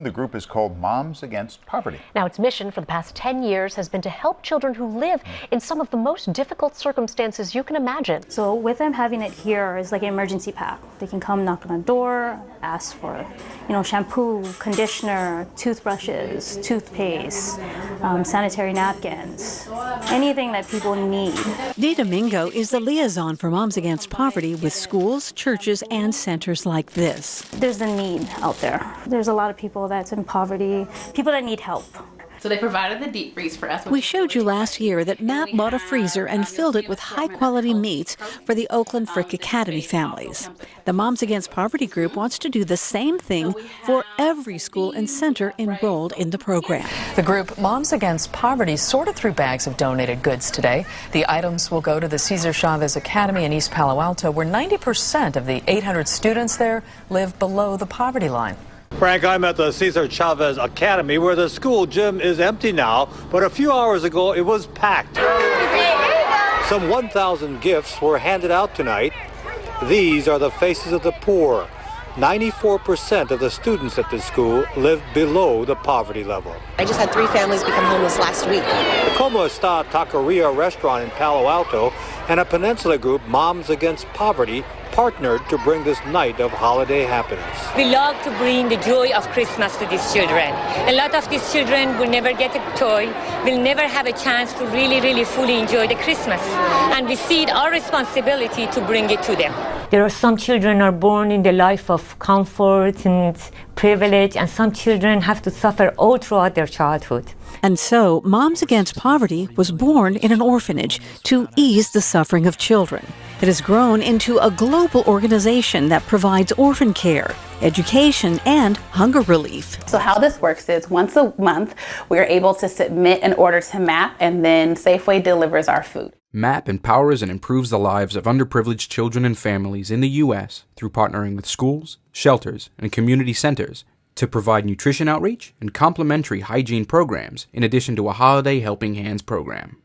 The group is called Moms Against Poverty. Now, its mission for the past 10 years has been to help children who live in some of the most difficult circumstances you can imagine. So, with them having it here is like an emergency pack. They can come knock on the door, ask for, you know, shampoo, conditioner, toothbrushes, toothpaste, um, sanitary napkins, anything that people need. Nita Mingo is the liaison for Moms Against Poverty with schools, churches, and centers like this. There's a need out there. There's a lot of people that's in poverty, people that need help. So they provided the deep freeze for us. We showed you last year that Matt bought a freezer and filled it with high quality meats for the Oakland Frick Academy families. The Moms Against Poverty group wants to do the same thing for every school and center enrolled in the program. The group Moms Against Poverty sorted through bags of donated goods today. The items will go to the Cesar Chavez Academy in East Palo Alto, where 90% of the 800 students there live below the poverty line. Frank, I'm at the Cesar Chavez Academy where the school gym is empty now, but a few hours ago it was packed. Some 1,000 gifts were handed out tonight. These are the faces of the poor. 94% of the students at this school live below the poverty level. I just had three families become homeless last week. The Como Esta Taqueria restaurant in Palo Alto and a peninsula group, Moms Against Poverty, partnered to bring this night of holiday happiness. We love to bring the joy of Christmas to these children. A lot of these children will never get a toy, will never have a chance to really, really fully enjoy the Christmas. And we see it our responsibility to bring it to them. There are some children are born in the life of comfort and privilege, and some children have to suffer all throughout their childhood. And so, Moms Against Poverty was born in an orphanage to ease the suffering of children. It has grown into a global organization that provides orphan care, education, and hunger relief. So, how this works is once a month, we're able to submit an order to MAP, and then Safeway delivers our food. MAP empowers and improves the lives of underprivileged children and families in the U.S. through partnering with schools, shelters, and community centers to provide nutrition outreach and complementary hygiene programs in addition to a holiday helping hands program.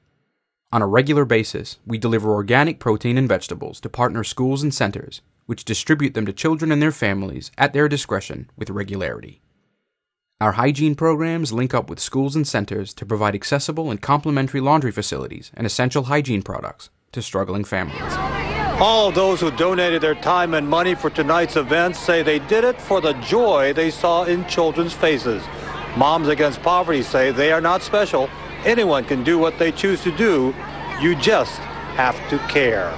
On a regular basis, we deliver organic protein and vegetables to partner schools and centers, which distribute them to children and their families at their discretion with regularity. Our hygiene programs link up with schools and centers to provide accessible and complimentary laundry facilities and essential hygiene products to struggling families. All those who donated their time and money for tonight's events say they did it for the joy they saw in children's faces. Moms Against Poverty say they are not special. Anyone can do what they choose to do. You just have to care.